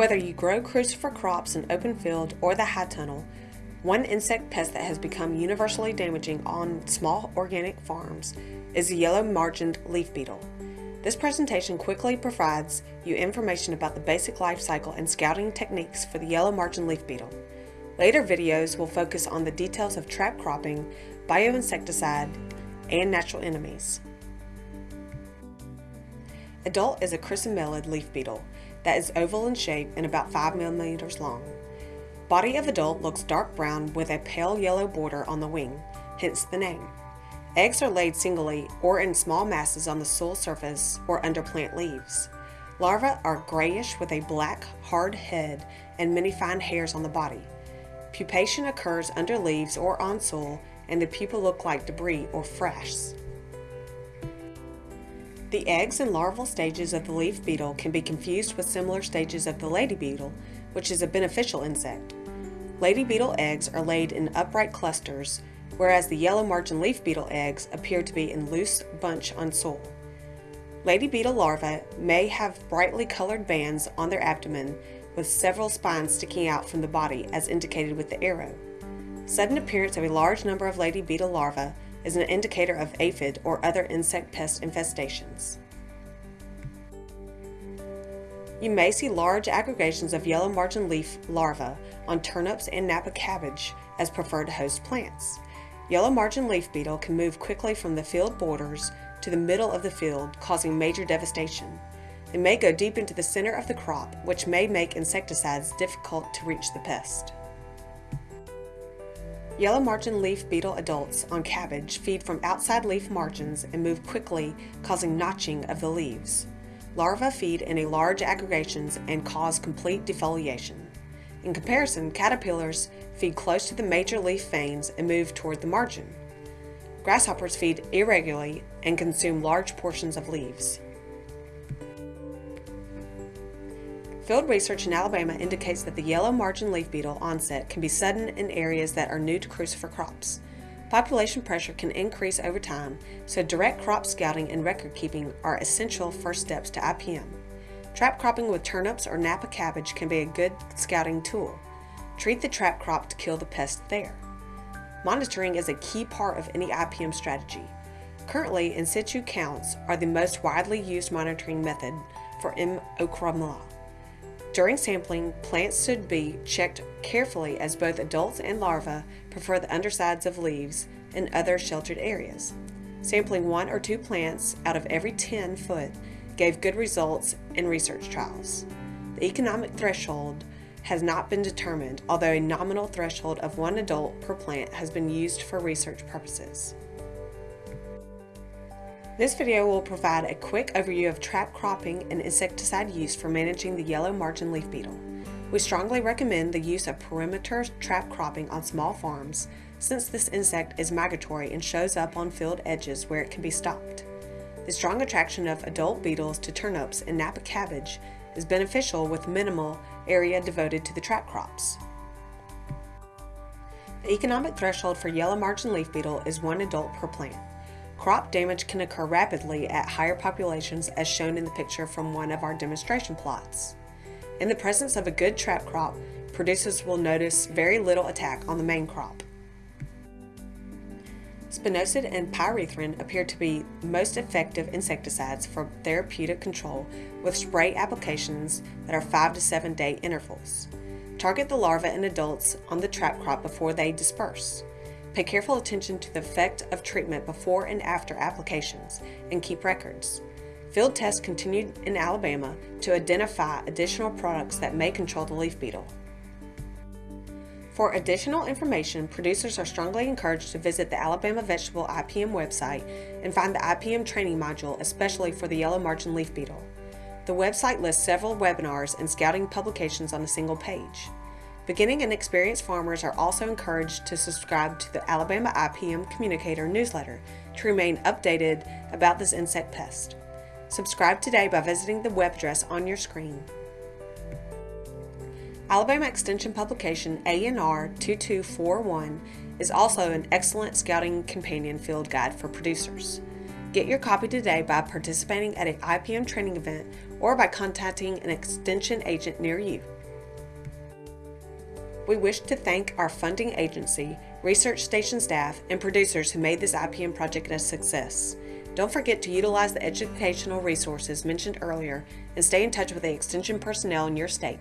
Whether you grow crucifer crops in open field or the high tunnel, one insect pest that has become universally damaging on small organic farms is the yellow margined leaf beetle. This presentation quickly provides you information about the basic life cycle and scouting techniques for the yellow-margined leaf beetle. Later videos will focus on the details of trap cropping, bioinsecticide, and natural enemies. Adult is a chrysomelid leaf beetle that is oval in shape and about 5 millimeters long. Body of adult looks dark brown with a pale yellow border on the wing, hence the name. Eggs are laid singly or in small masses on the soil surface or under plant leaves. Larvae are grayish with a black, hard head and many fine hairs on the body. Pupation occurs under leaves or on soil and the pupa look like debris or frass. The eggs and larval stages of the leaf beetle can be confused with similar stages of the lady beetle, which is a beneficial insect. Lady beetle eggs are laid in upright clusters, whereas the yellow margin leaf beetle eggs appear to be in loose bunch on soil. Lady beetle larvae may have brightly colored bands on their abdomen with several spines sticking out from the body as indicated with the arrow. Sudden appearance of a large number of lady beetle larvae is an indicator of aphid or other insect pest infestations. You may see large aggregations of yellow margin leaf larvae on turnips and Napa cabbage as preferred host plants. Yellow margin leaf beetle can move quickly from the field borders to the middle of the field, causing major devastation. It may go deep into the center of the crop, which may make insecticides difficult to reach the pest. Yellow margin leaf beetle adults on cabbage feed from outside leaf margins and move quickly, causing notching of the leaves. Larvae feed in large aggregations and cause complete defoliation. In comparison, caterpillars feed close to the major leaf veins and move toward the margin. Grasshoppers feed irregularly and consume large portions of leaves. Field research in Alabama indicates that the yellow margin leaf beetle onset can be sudden in areas that are new to crucifer crops. Population pressure can increase over time, so direct crop scouting and record keeping are essential first steps to IPM. Trap cropping with turnips or Napa cabbage can be a good scouting tool. Treat the trap crop to kill the pest there. Monitoring is a key part of any IPM strategy. Currently, in situ counts are the most widely used monitoring method for M. ochroloma. During sampling, plants should be checked carefully as both adults and larvae prefer the undersides of leaves and other sheltered areas. Sampling one or two plants out of every 10 foot gave good results in research trials. The economic threshold has not been determined, although a nominal threshold of one adult per plant has been used for research purposes. This video will provide a quick overview of trap cropping and insecticide use for managing the yellow margin leaf beetle. We strongly recommend the use of perimeter trap cropping on small farms since this insect is migratory and shows up on field edges where it can be stopped. The strong attraction of adult beetles to turnips and Napa cabbage is beneficial with minimal area devoted to the trap crops. The economic threshold for yellow margin leaf beetle is one adult per plant. Crop damage can occur rapidly at higher populations as shown in the picture from one of our demonstration plots. In the presence of a good trap crop, producers will notice very little attack on the main crop. Spinosad and pyrethrin appear to be most effective insecticides for therapeutic control with spray applications that are 5 to 7 day intervals. Target the larvae and adults on the trap crop before they disperse. Pay careful attention to the effect of treatment before and after applications and keep records. Field tests continued in Alabama to identify additional products that may control the leaf beetle. For additional information, producers are strongly encouraged to visit the Alabama Vegetable IPM website and find the IPM training module, especially for the yellow margin leaf beetle. The website lists several webinars and scouting publications on a single page. Beginning and experienced farmers are also encouraged to subscribe to the Alabama IPM Communicator newsletter to remain updated about this insect pest. Subscribe today by visiting the web address on your screen. Alabama Extension publication ANR 2241 is also an excellent scouting companion field guide for producers. Get your copy today by participating at an IPM training event or by contacting an Extension agent near you. We wish to thank our funding agency, research station staff, and producers who made this IPM project a success. Don't forget to utilize the educational resources mentioned earlier and stay in touch with the Extension personnel in your state.